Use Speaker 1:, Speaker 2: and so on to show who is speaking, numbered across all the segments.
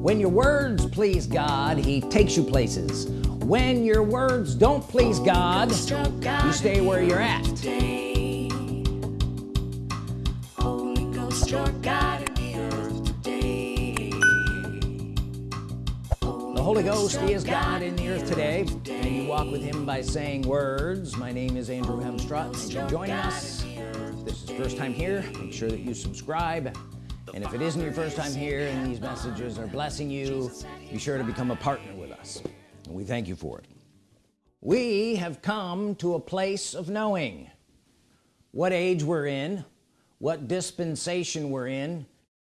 Speaker 1: when your words please God he takes you places. When your words don't please God you stay where you're at. The Holy Ghost is God in the earth today. And you walk with him by saying words. My name is Andrew Hemstrut for joining us. If this is first time here. Make sure that you subscribe and if it isn't your first time here and these messages are blessing you be sure to become a partner with us. And we thank you for it. We have come to a place of knowing what age we're in what dispensation we're in.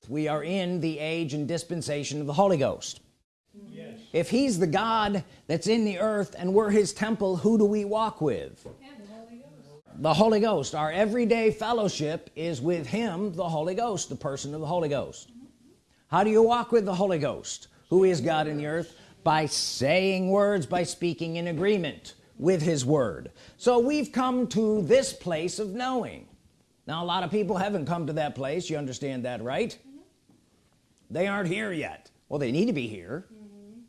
Speaker 1: We are in the age and dispensation of the Holy Ghost. Yes. if he's the God that's in the earth and we're his temple who do we walk with the Holy Ghost. Our everyday fellowship is with him the Holy Ghost the person of the Holy Ghost. How do you walk with the Holy Ghost? Who is God in the earth? By saying words by speaking in agreement with his word. So we've come to this place of knowing. Now a lot of people haven't come to that place. You understand that right? They aren't here yet. Well they need to be here. Mm -hmm.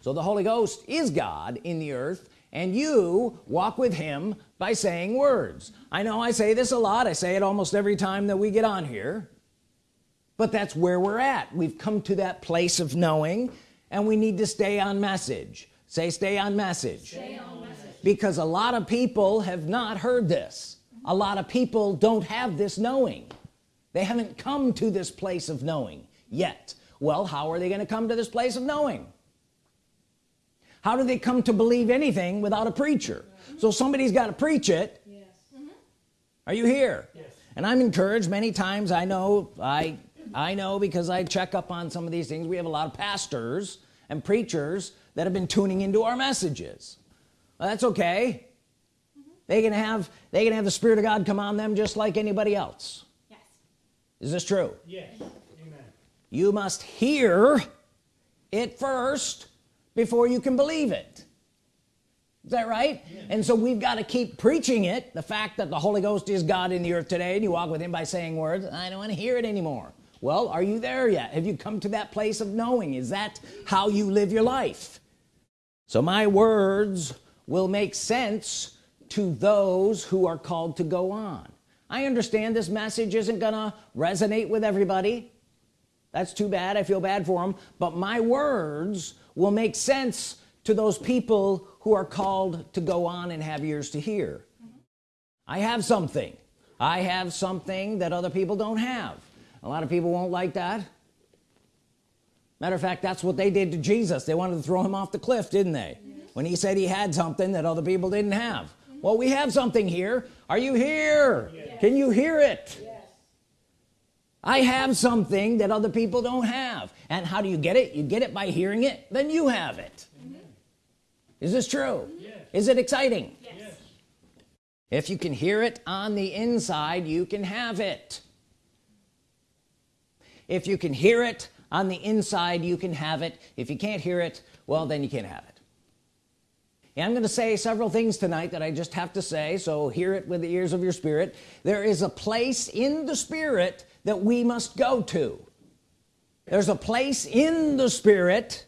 Speaker 1: so the Holy Ghost is God in the earth and you walk with him by saying words. I know I say this a lot. I say it almost every time that we get on here. But that's where we're at. We've come to that place of knowing and we need to stay on message. Say stay on message, stay on message. because a lot of people have not heard this. A lot of people don't have this knowing. They haven't come to this place of knowing yet. Well how are they going to come to this place of knowing how do they come to believe anything without a preacher so somebody's got to preach it yes. mm -hmm. are you here yes. and I'm encouraged many times I know I I know because I check up on some of these things we have a lot of pastors and preachers that have been tuning into our messages well, that's okay mm -hmm. they can have they can have the Spirit of God come on them just like anybody else yes is this true yes Amen. you must hear it first before you can believe it. Is that right? Yeah. and so we've got to keep preaching it the fact that the Holy Ghost is God in the earth today and you walk with him by saying words I don't want to hear it anymore. Well are you there yet? Have you come to that place of knowing? Is that how you live your life? So my words will make sense to those who are called to go on. I understand this message isn't gonna resonate with everybody. That's too bad. I feel bad for them but my words will make sense to those people who are called to go on and have ears to hear mm -hmm. I have something I have something that other people don't have a lot of people won't like that matter of fact that's what they did to Jesus they wanted to throw him off the cliff didn't they yes. when he said he had something that other people didn't have mm -hmm. well we have something here are you here yes. can you hear it yes. I have something that other people don't have. And how do you get it? You get it by hearing it. Then you have it. Mm -hmm. is this true? Yes. is it exciting? Yes. if you can hear it on the inside you can have it. If you can hear it on the inside you can have it. If you can't hear it well then you can't have it. And I'm going to say several things tonight that I just have to say so hear it with the ears of your spirit. There is a place in the spirit that we must go to. There's a place in the spirit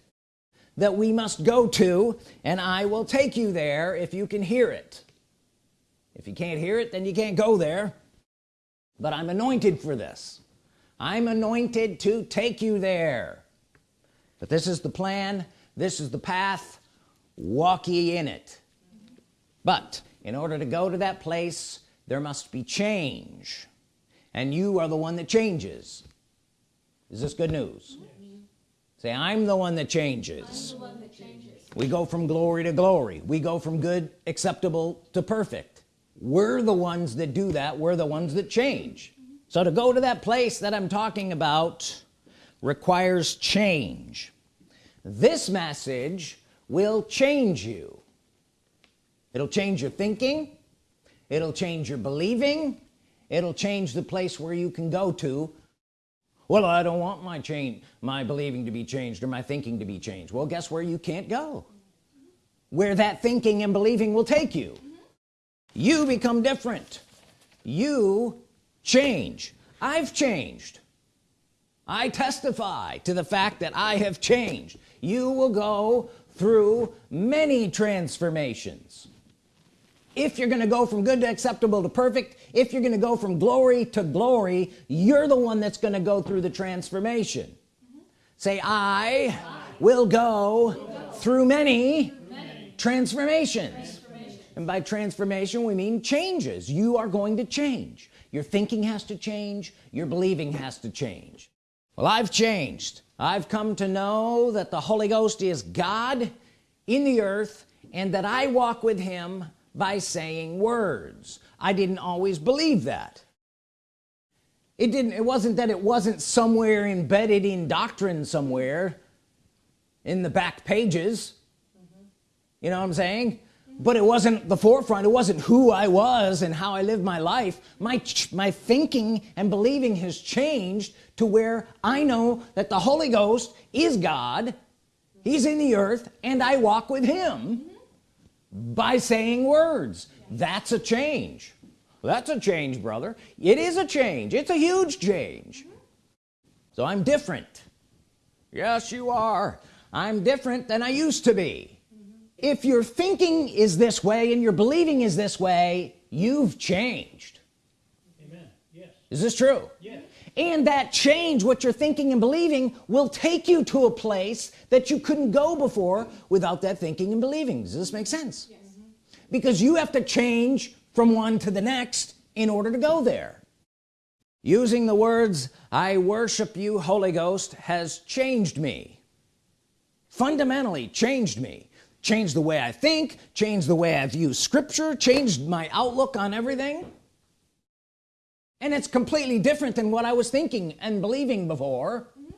Speaker 1: that we must go to and I will take you there if you can hear it. If you can't hear it then you can't go there. But I'm anointed for this. I'm anointed to take you there. But this is the plan. This is the path. Walk ye in it. But in order to go to that place there must be change and you are the one that changes. Is this good news? Yes. say I'm the one that changes. one that changes. We go from glory to glory. We go from good acceptable to perfect. We're the ones that do that. We're the ones that change. Mm -hmm. so to go to that place that I'm talking about requires change. This message will change you. It'll change your thinking. It'll change your believing it'll change the place where you can go to. Well I don't want my change my believing to be changed or my thinking to be changed. Well guess where you can't go? Where that thinking and believing will take you. You become different. You change. I've changed. I testify to the fact that I have changed. You will go through many transformations. If you're gonna go from good to acceptable to perfect if you're gonna go from glory to glory you're the one that's gonna go through the transformation. Say I, I will, go go through many, many transformations. transformations. And by transformation we mean changes. You are going to change. Your thinking has to change. Your believing has to change. Well I've changed. I've come to know that the Holy Ghost is God in the earth and that I walk with him by saying words I didn't always believe that. It didn't it wasn't that it wasn't somewhere embedded in doctrine somewhere in the back pages. Mm -hmm. you know what I'm saying? But it wasn't the forefront. It wasn't who I was and how I lived my life. My my thinking and believing has changed to where I know that the Holy Ghost is God. He's in the earth and I walk with him mm -hmm. by saying words that's a change. That's a change brother. It is a change. It's a huge change. So I'm different. Yes you are. I'm different than I used to be. If your thinking is this way and your believing is this way you've changed. Amen. Yes. is this true? Yes. and that change what you're thinking and believing will take you to a place that you couldn't go before without that thinking and believing. Does this make sense? Yes. Because you have to change from one to the next in order to go there. Using the words I worship you Holy Ghost has changed me. Fundamentally changed me. Changed the way I think changed the way I view scripture changed my outlook on everything. And it's completely different than what I was thinking and believing before. Mm -hmm.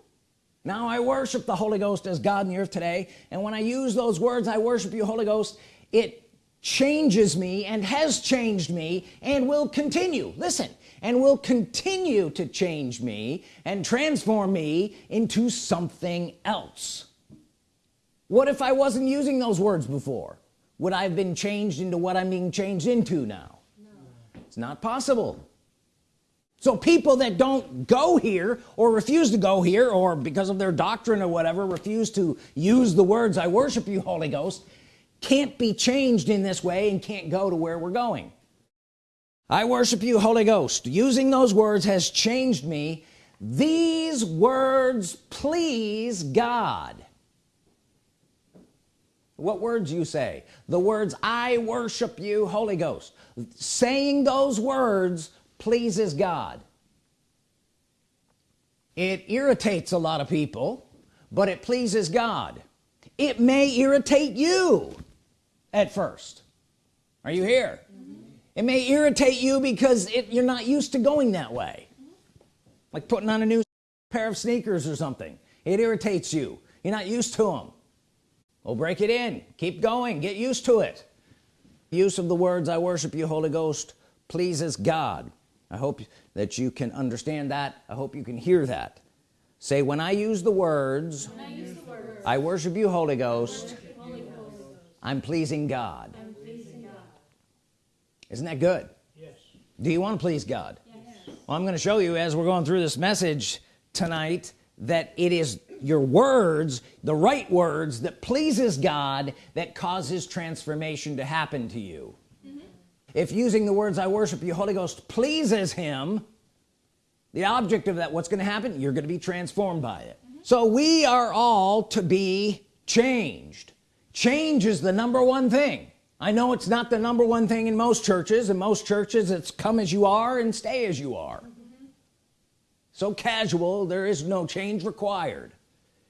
Speaker 1: now I worship the Holy Ghost as God in the earth today and when I use those words I worship you Holy Ghost it changes me and has changed me and will continue. Listen and will continue to change me and transform me into something else. What if I wasn't using those words before? Would I have been changed into what I'm being changed into now? No. it's not possible. So people that don't go here or refuse to go here or because of their doctrine or whatever refuse to use the words I worship you Holy Ghost can't be changed in this way and can't go to where we're going. I worship you Holy Ghost. Using those words has changed me. These words please God. What words you say? The words I worship you Holy Ghost. Saying those words pleases God. It irritates a lot of people but it pleases God. It may irritate you at first. Are you here? Mm -hmm. it may irritate you because it, you're not used to going that way. Like putting on a new pair of sneakers or something. It irritates you. You're not used to them well break it in. Keep going. Get used to it. Use of the words I worship you Holy Ghost pleases God. I hope that you can understand that. I hope you can hear that. Say when I use the words, I, use the words I, worship you Holy Ghost, Holy Ghost I'm, pleasing God. I'm pleasing God isn't that good yes do you want to please God yes. well I'm going to show you as we're going through this message tonight that it is your words the right words that pleases God that causes transformation to happen to you mm -hmm. if using the words I worship you Holy Ghost pleases him the object of that what's going to happen you're going to be transformed by it mm -hmm. so we are all to be changed change is the number one thing I know it's not the number one thing in most churches in most churches it's come as you are and stay as you are mm -hmm. so casual there is no change required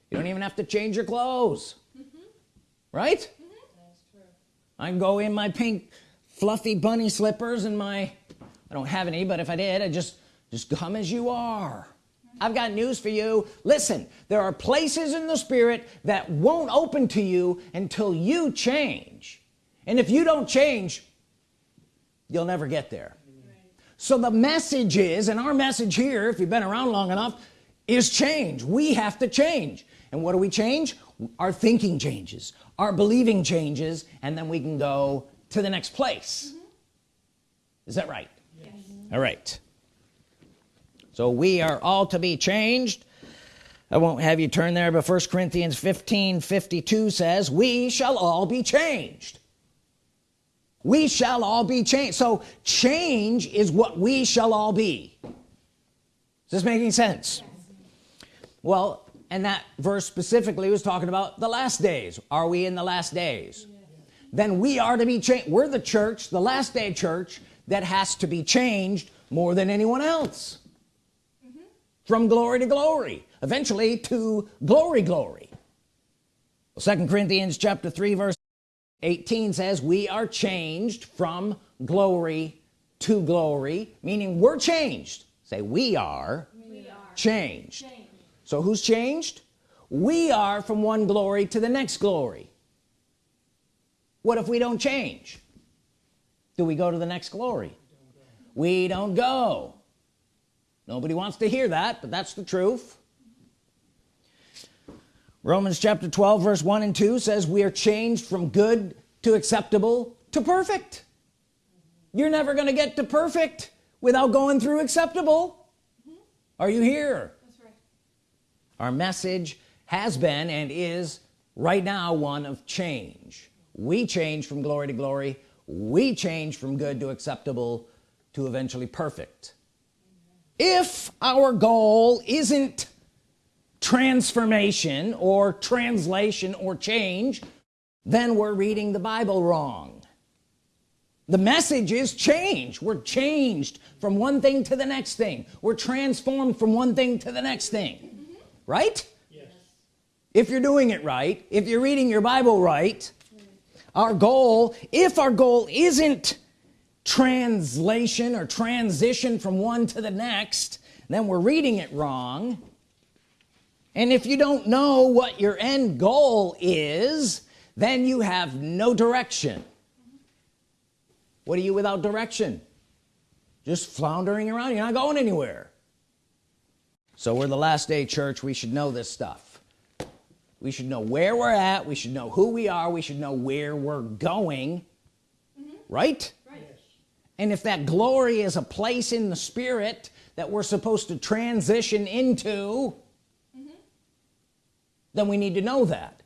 Speaker 1: you don't even have to change your clothes mm -hmm. right mm -hmm. I can go in my pink fluffy bunny slippers and my I don't have any but if I did I just just come as you are. I've got news for you. Listen there are places in the Spirit that won't open to you until you change. And if you don't change you'll never get there. So the message is and our message here if you've been around long enough is change. We have to change. And what do we change? Our thinking changes our believing changes and then we can go to the next place. Mm -hmm. is that right? Yes. all right so we are all to be changed. I won't have you turn there but first Corinthians 15 52 says we shall all be changed. We shall all be changed. So change is what we shall all be. Is this making sense? Well and that verse specifically was talking about the last days. Are we in the last days? Then we are to be changed. We're the church the last day church that has to be changed more than anyone else. From glory to glory eventually to glory glory. Second Corinthians chapter 3 verse 18 says we are changed from glory to glory meaning we're changed. Say we are, we are. Changed. changed. So who's changed? We are from one glory to the next glory. What if we don't change? Do we go to the next glory? We don't go nobody wants to hear that but that's the truth. Romans chapter 12 verse 1 and 2 says we are changed from good to acceptable to perfect. You're never gonna get to perfect without going through acceptable. Mm -hmm. are you here? Right. our message has been and is right now one of change. We change from glory to glory. We change from good to acceptable to eventually perfect if our goal isn't transformation or translation or change then we're reading the Bible wrong the message is change we're changed from one thing to the next thing we're transformed from one thing to the next thing mm -hmm. right yes. if you're doing it right if you're reading your Bible right our goal if our goal isn't translation or transition from one to the next then we're reading it wrong. And if you don't know what your end goal is then you have no direction. What are you without direction? Just floundering around? You're not going anywhere. So we're the last day church. We should know this stuff. We should know where we're at. We should know who we are. We should know where we're going. Mm -hmm. right right and if that glory is a place in the spirit that we're supposed to transition into then we need to know that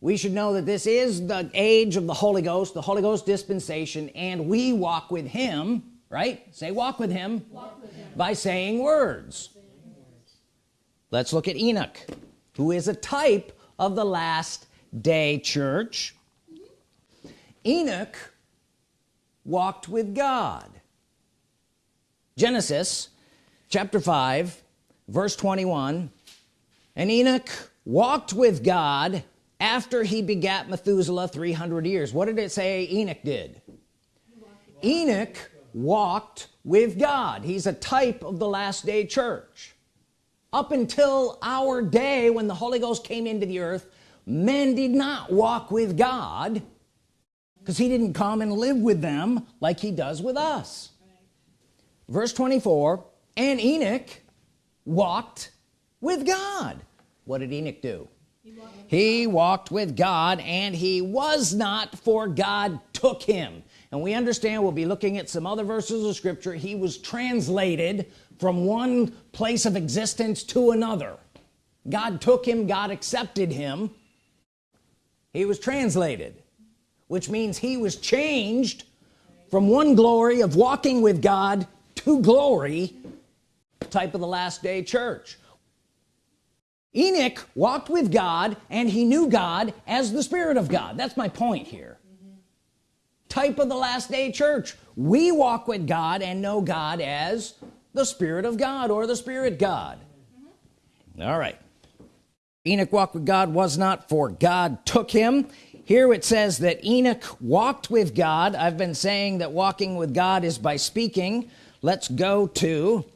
Speaker 1: we should know that this is the age of the Holy Ghost the Holy Ghost dispensation and we walk with him right say walk with him, walk with him. by saying words. saying words let's look at Enoch who is a type of the last day church Enoch walked with God. Genesis chapter 5 verse 21 and Enoch walked with God after he begat Methuselah 300 years. What did it say Enoch did? Enoch walked with God. He's a type of the last day church. Up until our day when the Holy Ghost came into the earth men did not walk with God because he didn't come and live with them like he does with us. Verse 24 and Enoch walked with God. What did Enoch do? He walked, he walked with God and he was not for God took him. And we understand we'll be looking at some other verses of scripture. He was translated from one place of existence to another. God took him God accepted him. He was translated which means he was changed from one glory of walking with God to glory type of the last day church. Enoch walked with God and he knew God as the Spirit of God. That's my point here. Type of the last day church. We walk with God and know God as the Spirit of God or the Spirit God. Mm -hmm. all right. Enoch walked with God was not for God took him here it says that Enoch walked with God. I've been saying that walking with God is by speaking. Let's go to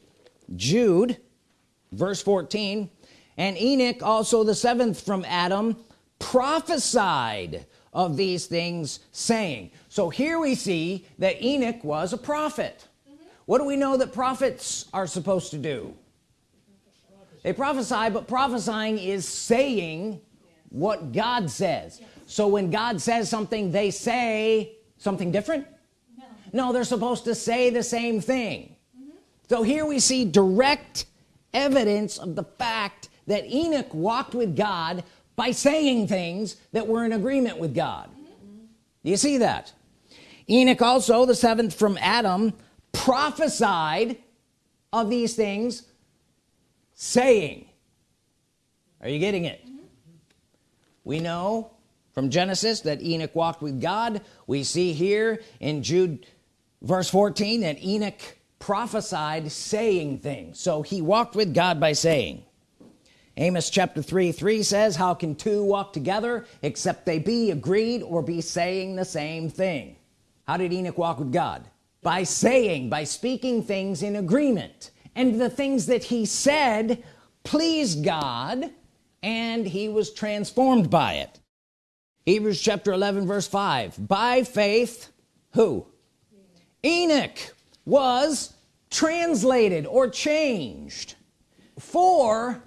Speaker 1: Jude verse 14 and Enoch also the seventh from Adam prophesied of these things saying so here we see that Enoch was a prophet. Mm -hmm. what do we know that prophets are supposed to do? They prophesy but prophesying is saying what God says so when God says something they say something different? No, no they're supposed to say the same thing. Mm -hmm. so here we see direct evidence of the fact that Enoch walked with God by saying things that were in agreement with God. Mm -hmm. you see that? Enoch also the seventh from Adam prophesied of these things saying. Are you getting it? Mm -hmm. we know from Genesis that Enoch walked with God we see here in Jude verse 14 that Enoch prophesied saying things. So he walked with God by saying. Amos chapter 3 3 says how can two walk together except they be agreed or be saying the same thing? How did Enoch walk with God? By saying by speaking things in agreement. And the things that he said pleased God and he was transformed by it Hebrews chapter 11 verse 5 by faith who? Enoch was translated or changed for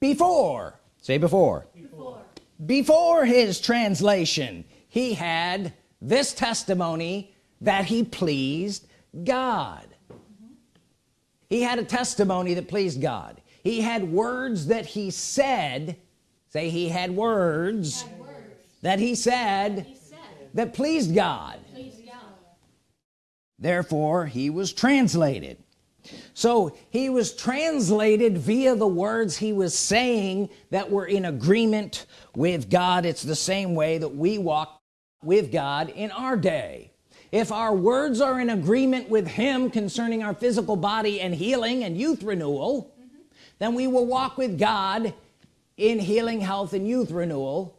Speaker 1: before. Say before. Before, before his translation he had this testimony that he pleased God. He had a testimony that pleased God. He had words that he said. Say he had words that, he said, that he said that pleased God. pleased God. Therefore he was translated. So he was translated via the words he was saying that were in agreement with God. It's the same way that we walk with God in our day. If our words are in agreement with him concerning our physical body and healing and youth renewal mm -hmm. then we will walk with God in healing health and youth renewal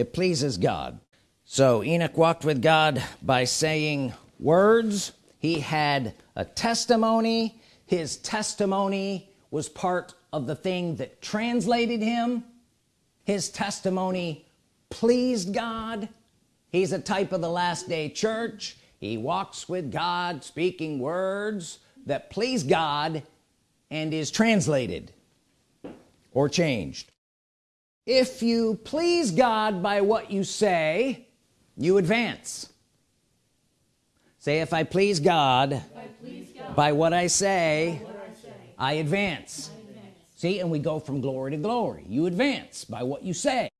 Speaker 1: it pleases God. So Enoch walked with God by saying words. He had a testimony. His testimony was part of the thing that translated him. His testimony pleased God. He's a type of the last day church. He walks with God speaking words that please God and is translated or changed if you please God by what you say you advance. Say if I please God by what I say, what I, say. I, advance. I advance. See and we go from glory to glory. You advance by what you say.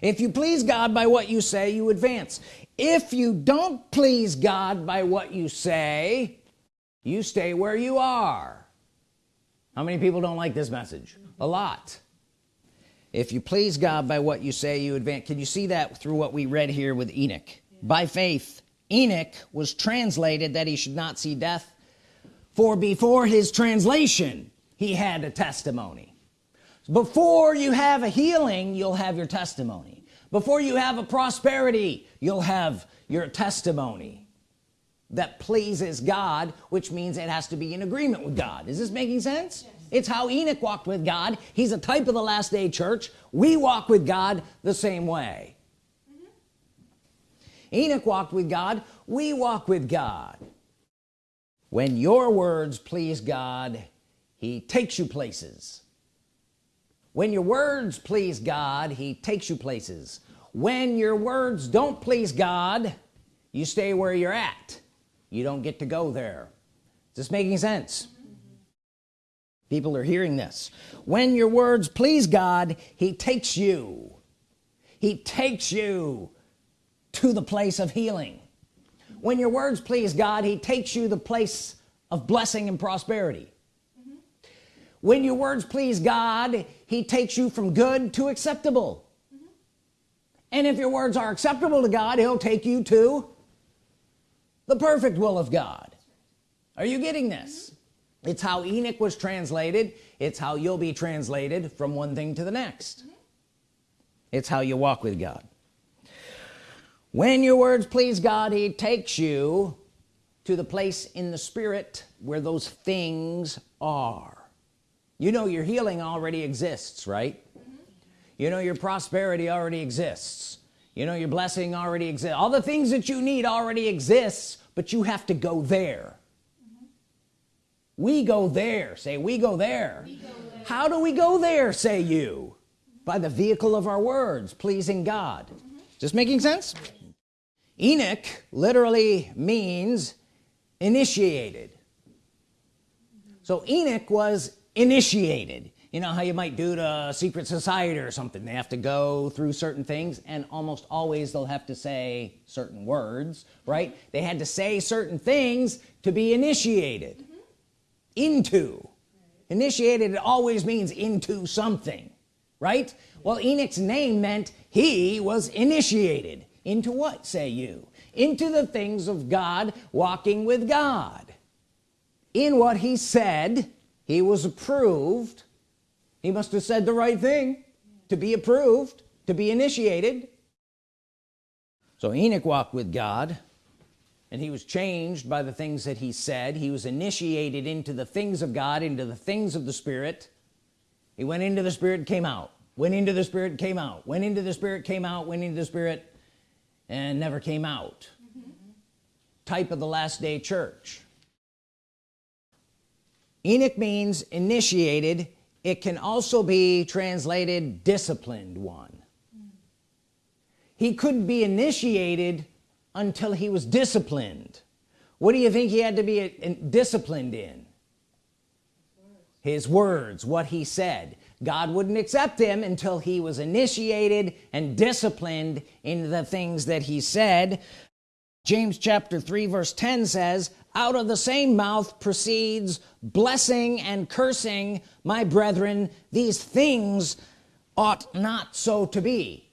Speaker 1: If you please God by what you say you advance. If you don't please God by what you say you stay where you are. How many people don't like this message? A lot if you please God by what you say you advance. Can you see that through what we read here with Enoch? By faith Enoch was translated that he should not see death for before his translation he had a testimony. Before you have a healing you'll have your testimony. Before you have a prosperity you'll have your testimony that pleases God which means it has to be in agreement with God. Is this making sense? yes. It's how Enoch walked with God. He's a type of the last day church. We walk with God the same way. Mm -hmm. Enoch walked with God. We walk with God. When your words please God he takes you places. When your words please God he takes you places. When your words don't please God you stay where you're at. You don't get to go there. Is this making sense people are hearing this. When your words please God he takes you. He takes you to the place of healing. When your words please God he takes you the place of blessing and prosperity. Mm -hmm. when your words please God he takes you from good to acceptable. Mm -hmm. and if your words are acceptable to God he'll take you to the perfect will of God. Are you getting this? Mm -hmm. It's how Enoch was translated. It's how you'll be translated from one thing to the next. It's how you walk with God. When your words please God he takes you to the place in the spirit where those things are. You know your healing already exists right? Mm -hmm. you know your prosperity already exists. You know your blessing already exists all the things that you need already exists but you have to go there. We go there say we go there. we go there. How do we go there say you? By the vehicle of our words pleasing God. Mm -hmm. just making sense? Enoch literally means initiated. So Enoch was initiated. You know how you might do to a secret society or something. They have to go through certain things and almost always they'll have to say certain words right? They had to say certain things to be initiated. Into. Initiated it always means into something right? Well Enoch's name meant he was initiated. Into what say you? Into the things of God walking with God. In what he said he was approved. He must have said the right thing to be approved to be initiated. So Enoch walked with God and he was changed by the things that he said. He was initiated into the things of God into the things of the Spirit. He went into the Spirit came out. Went into the Spirit came out. Went into the Spirit came out. Went into the Spirit and never came out. Type of the last day church. Enoch means initiated. It can also be translated disciplined one. He couldn't be initiated until he was disciplined. What do you think he had to be uh, disciplined in? His words what he said. God wouldn't accept him until he was initiated and disciplined in the things that he said. James chapter 3 verse 10 says out of the same mouth proceeds blessing and cursing my brethren. These things ought not so to be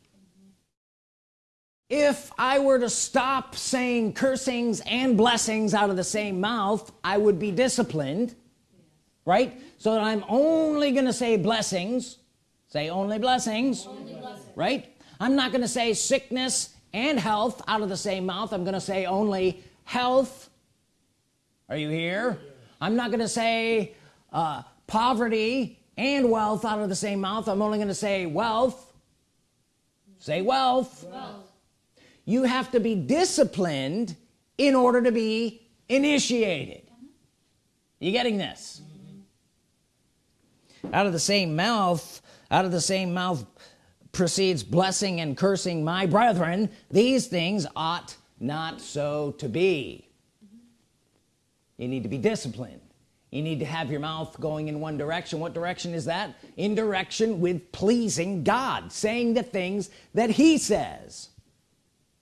Speaker 1: if I were to stop saying cursings and blessings out of the same mouth I would be disciplined right? So that I'm only gonna say blessings say only blessings, only blessings. right? I'm not gonna say sickness and health out of the same mouth. I'm gonna say only health. Are you here? I'm not gonna say uh, poverty and wealth out of the same mouth. I'm only gonna say wealth. Say wealth. wealth you have to be disciplined in order to be initiated. You getting this? Out of the same mouth out of the same mouth proceeds blessing and cursing my brethren these things ought not so to be. You need to be disciplined. You need to have your mouth going in one direction. What direction is that? In direction with pleasing God saying the things that he says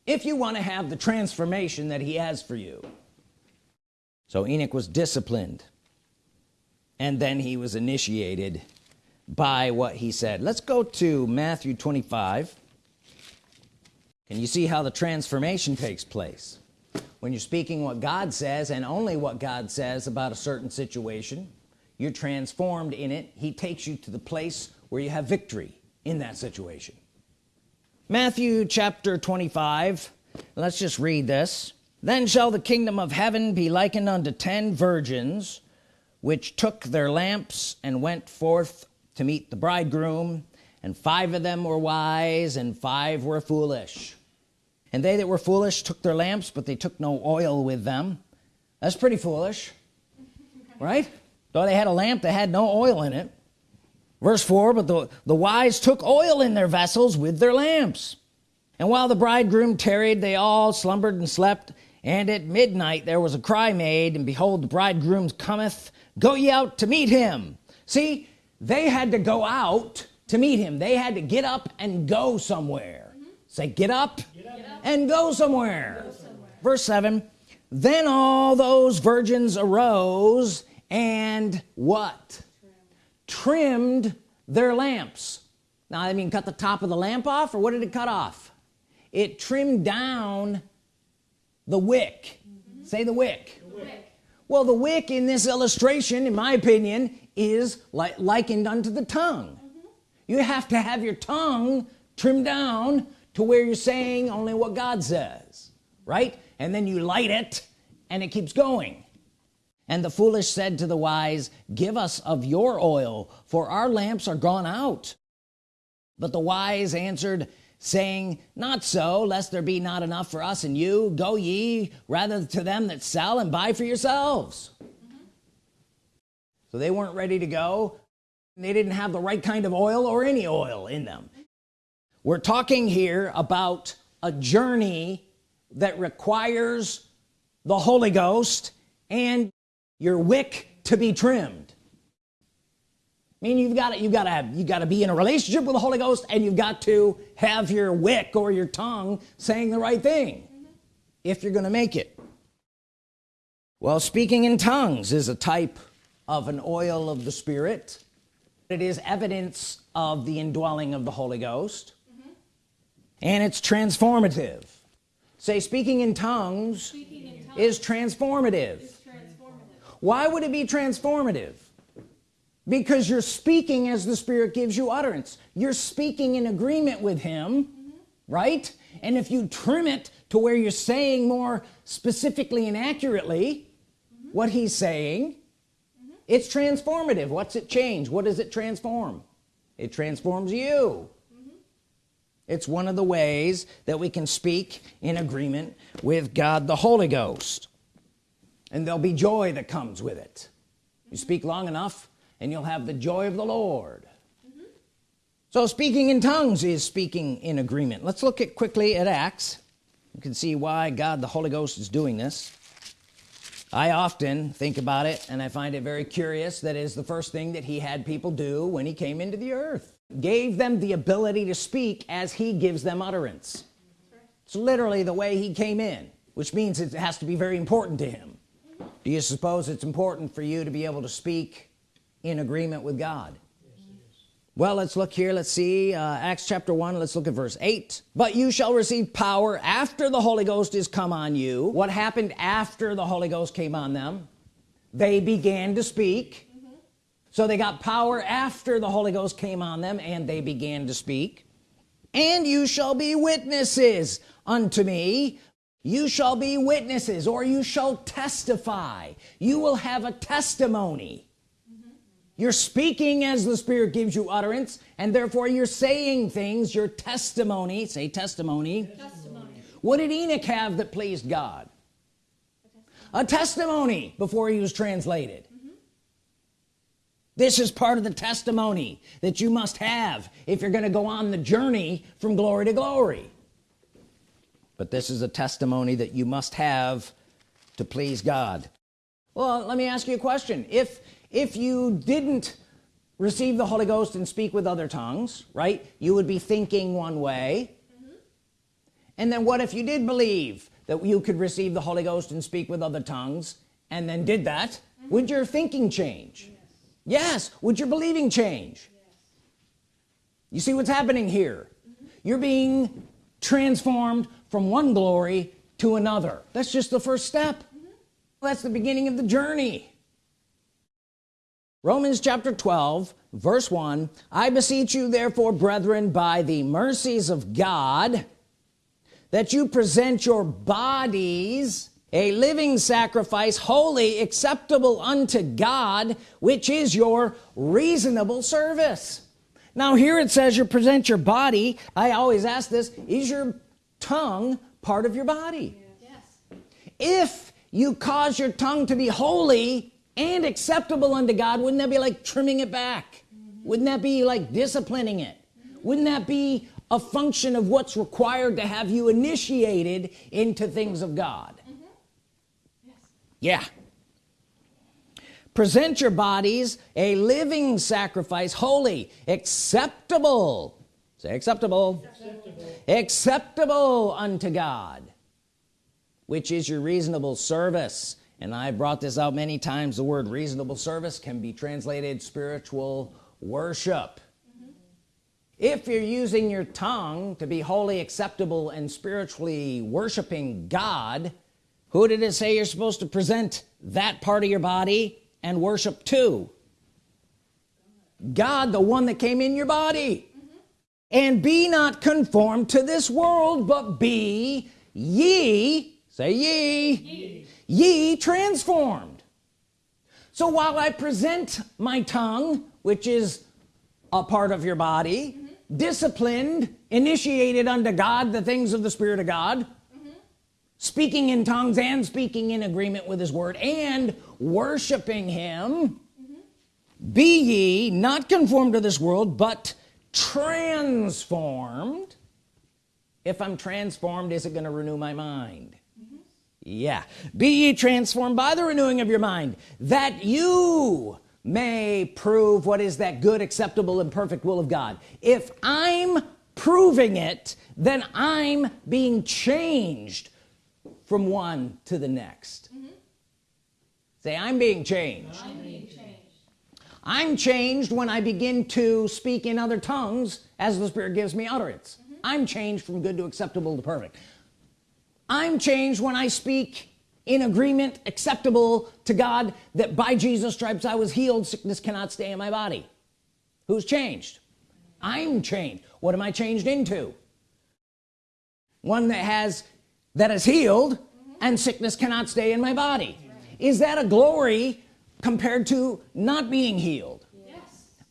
Speaker 1: if you want to have the transformation that he has for you. So Enoch was disciplined and then he was initiated by what he said. Let's go to Matthew 25 can you see how the transformation takes place? When you're speaking what God says and only what God says about a certain situation you're transformed in it. He takes you to the place where you have victory in that situation Matthew chapter 25 let's just read this. Then shall the kingdom of heaven be likened unto ten virgins which took their lamps and went forth to meet the bridegroom and five of them were wise and five were foolish. And they that were foolish took their lamps but they took no oil with them. That's pretty foolish right? Though they had a lamp that had no oil in it verse 4 but the, the wise took oil in their vessels with their lamps and while the bridegroom tarried they all slumbered and slept and at midnight there was a cry made and behold the bridegroom cometh go ye out to meet him see they had to go out to meet him they had to get up and go somewhere mm -hmm. say get up, get up. and go somewhere. go somewhere verse 7 then all those virgins arose and what trimmed, their lamps. Now I mean cut the top of the lamp off or what did it cut off? It trimmed down the wick. Mm -hmm. say the wick. the wick. Well the wick in this illustration in my opinion is like likened unto the tongue. Mm -hmm. you have to have your tongue trimmed down to where you're saying only what God says right? And then you light it and it keeps going and the foolish said to the wise give us of your oil for our lamps are gone out. But the wise answered saying not so lest there be not enough for us and you. Go ye rather to them that sell and buy for yourselves. So they weren't ready to go. They didn't have the right kind of oil or any oil in them. We're talking here about a journey that requires the Holy Ghost and your wick to be trimmed I mean you've got it you got to have you got to be in a relationship with the Holy Ghost and you've got to have your wick or your tongue saying the right thing mm -hmm. if you're gonna make it well speaking in tongues is a type of an oil of the Spirit it is evidence of the indwelling of the Holy Ghost mm -hmm. and it's transformative say speaking in tongues, speaking in tongues is transformative. Why would it be transformative? Because you're speaking as the Spirit gives you utterance. You're speaking in agreement with him mm -hmm. right? And if you trim it to where you're saying more specifically and accurately mm -hmm. what he's saying mm -hmm. it's transformative. What's it change? What does it transform? It transforms you. It's one of the ways that we can speak in agreement with God the Holy Ghost and there'll be joy that comes with it. You speak long enough and you'll have the joy of the Lord. Mm -hmm. so speaking in tongues is speaking in agreement. Let's look at quickly at Acts. You can see why God the Holy Ghost is doing this. I often think about it and I find it very curious that is the first thing that he had people do when he came into the earth. Gave them the ability to speak as he gives them utterance. It's literally the way he came in which means it has to be very important to him do you suppose it's important for you to be able to speak in agreement with God? Well let's look here. Let's see uh, Acts chapter 1 let's look at verse 8 but you shall receive power after the Holy Ghost is come on you. What happened after the Holy Ghost came on them? They began to speak. Mm -hmm. so they got power after the Holy Ghost came on them and they began to speak. And you shall be witnesses unto me you shall be witnesses or you shall testify. You will have a testimony. You're speaking as the Spirit gives you utterance and therefore you're saying things your testimony say testimony, testimony. what did Enoch have that pleased God? A testimony before he was translated. Mm -hmm. this is part of the testimony that you must have if you're going to go on the journey from glory to glory but this is a testimony that you must have to please God well let me ask you a question if if you didn't receive the Holy Ghost and speak with other tongues right you would be thinking one way mm -hmm. and then what if you did believe that you could receive the Holy Ghost and speak with other tongues and then did that mm -hmm. would your thinking change yes. yes would your believing change yes. you see what's happening here mm -hmm. you're being transformed from one glory to another. That's just the first step. Mm-hmm. that's the beginning of the journey. Romans chapter 12 verse 1 I beseech you therefore brethren by the mercies of God that you present your bodies a living sacrifice holy acceptable unto God which is your reasonable service. Now here it says you present your body. I always ask this is your tongue part of your body yes. if you cause your tongue to be holy and acceptable unto God wouldn't that be like trimming it back mm -hmm. wouldn't that be like disciplining it mm -hmm. wouldn't that be a function of what's required to have you initiated into things of God mm -hmm. yes. yeah present your bodies a living sacrifice holy acceptable say acceptable. Acceptable, acceptable unto God which is your reasonable service. And I brought this out many times. The word reasonable service can be translated spiritual worship. If you're using your tongue to be wholly acceptable and spiritually worshiping God who did it say you're supposed to present that part of your body and worship to? God the one that came in your body. And be not conformed to this world but be ye say ye, ye ye transformed so while I present my tongue which is a part of your body mm -hmm. disciplined initiated unto God the things of the Spirit of God mm -hmm. speaking in tongues and speaking in agreement with his word and worshiping him mm -hmm. be ye not conformed to this world but transformed. If I'm transformed is it going to renew my mind? Yeah. Be ye transformed by the renewing of your mind that you may prove what is that good acceptable and perfect will of God. If I'm proving it then I'm being changed from one to the next. Mm -hmm. say I'm being changed. I'm being changed I'm changed when I begin to speak in other tongues as the Spirit gives me utterance. Mm -hmm. I'm changed from good to acceptable to perfect. I'm changed when I speak in agreement acceptable to God that by Jesus stripes I was healed. Sickness cannot stay in my body. Who's changed? I'm changed. What am I changed into? One that has that is healed mm -hmm. and sickness cannot stay in my body. Right. is that a glory compared to not being healed. Yes.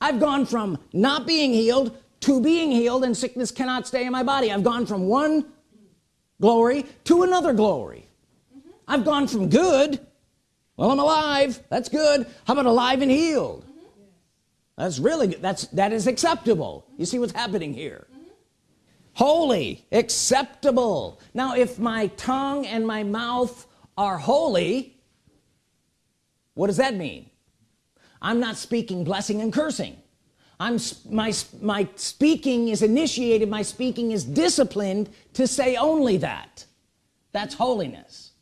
Speaker 1: I've gone from not being healed to being healed and sickness cannot stay in my body. I've gone from one glory to another glory. I've gone from good well I'm alive that's good. How about alive and healed? Mm -hmm. that's really good. That's that is acceptable. You see what's happening here? Mm -hmm. holy acceptable. Now if my tongue and my mouth are holy what does that mean? I'm not speaking blessing and cursing. I'm my my speaking is initiated my speaking is disciplined to say only that. That's holiness.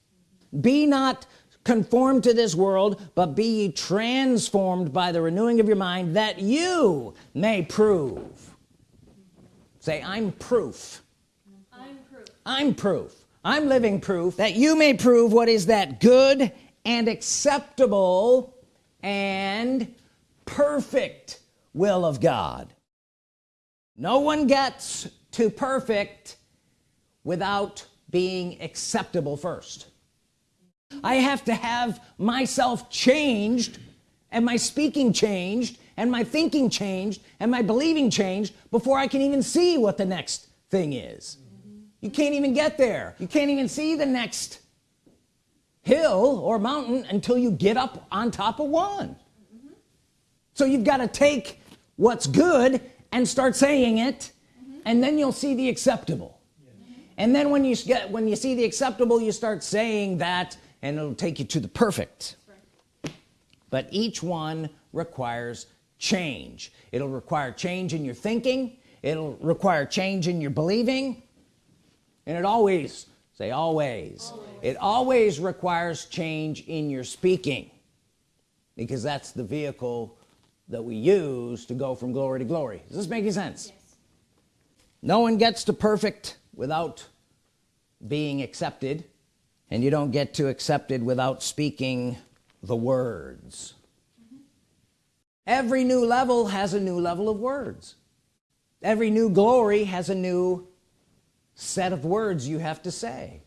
Speaker 1: Be not conformed to this world but be ye transformed by the renewing of your mind that you may prove. Say I'm proof. I'm proof. I'm proof. I'm living proof that you may prove what is that good and acceptable and perfect will of God. No one gets to perfect without being acceptable first. I have to have myself changed and my speaking changed and my thinking changed and my believing changed before I can even see what the next thing is. You can't even get there. You can't even see the next hill or mountain until you get up on top of one. So you've got to take what's good and start saying it and then you'll see the acceptable. And then when you get when you see the acceptable you start saying that and it'll take you to the perfect. But each one requires change. It'll require change in your thinking it'll require change in your believing and it always say always, always. it always requires change in your speaking because that's the vehicle that we use to go from glory to glory does this make any sense yes. no one gets to perfect without being accepted and you don't get to accepted without speaking the words mm -hmm. every new level has a new level of words every new glory has a new set of words you have to say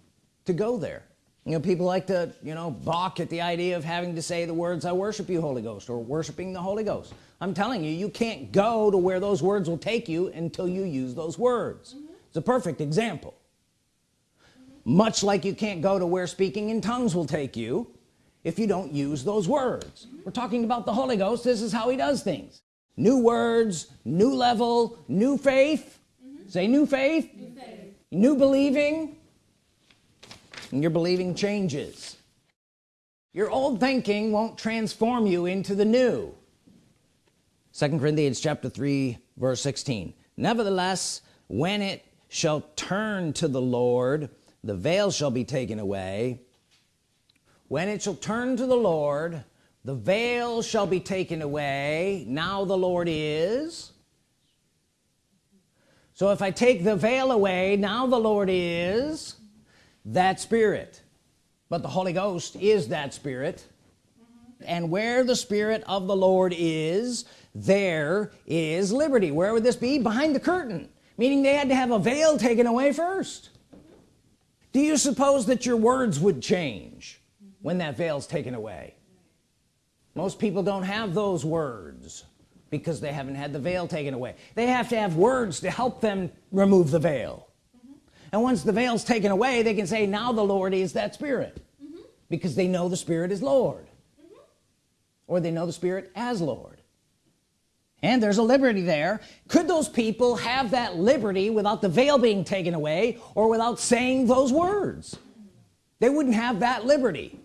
Speaker 1: to go there. You know people like to you know balk at the idea of having to say the words I worship you Holy Ghost or worshiping the Holy Ghost. I'm telling you you can't go to where those words will take you until you use those words. Mm -hmm. it's a perfect example. Much like you can't go to where speaking in tongues will take you if you don't use those words. We're talking about the Holy Ghost. This is how he does things. New words new level new faith. Mm -hmm. say new faith. new faith new believing and your believing changes. Your old thinking won't transform you into the new. Second Corinthians chapter 3 verse 16 nevertheless when it shall turn to the Lord the veil shall be taken away. When it shall turn to the Lord the veil shall be taken away. Now the Lord is so if I take the veil away now the Lord is that spirit. But the Holy Ghost is that spirit. And where the Spirit of the Lord is there is liberty. Where would this be? Behind the curtain. Meaning they had to have a veil taken away first. Do you suppose that your words would change when that veil's taken away? Most people don't have those words because they haven't had the veil taken away they have to have words to help them remove the veil mm -hmm. and once the veil's taken away they can say now the Lord is that spirit mm -hmm. because they know the Spirit is Lord mm -hmm. or they know the Spirit as Lord and there's a liberty there could those people have that liberty without the veil being taken away or without saying those words they wouldn't have that liberty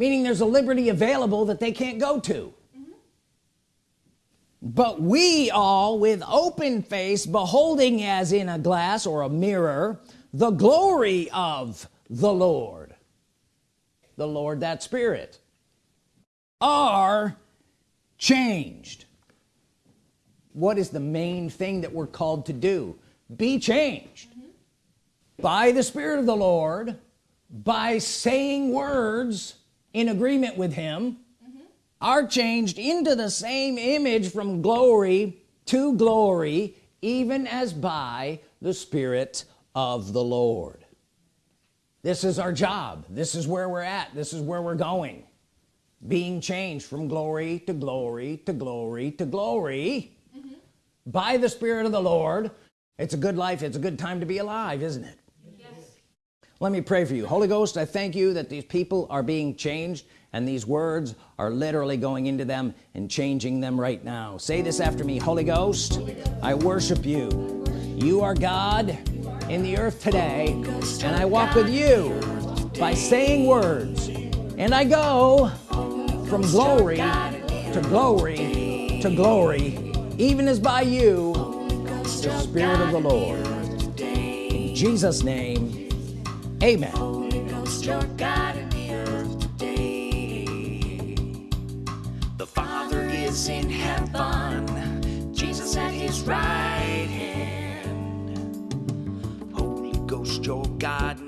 Speaker 1: meaning there's a liberty available that they can't go to. But we all with open face beholding as in a glass or a mirror the glory of the Lord the Lord that Spirit are changed what is the main thing that we're called to do be changed mm -hmm. by the Spirit of the Lord by saying words in agreement with him. Are changed into the same image from glory to glory even as by the Spirit of the Lord. This is our job. This is where we're at. This is where we're going. Being changed from glory to glory to glory to glory mm -hmm. by the Spirit of the Lord. It's a good life. It's a good time to be alive isn't it? Yes. let me pray for you. Holy Ghost I thank you that these people are being changed and these words are literally going into them and changing them right now. Say this after me Holy Ghost I worship you. You are God in the earth today and I walk with you by saying words. And I go from glory to glory to glory even as by you the Spirit of the Lord. In Jesus name amen is in heaven. Jesus at his right hand. Holy Ghost, your God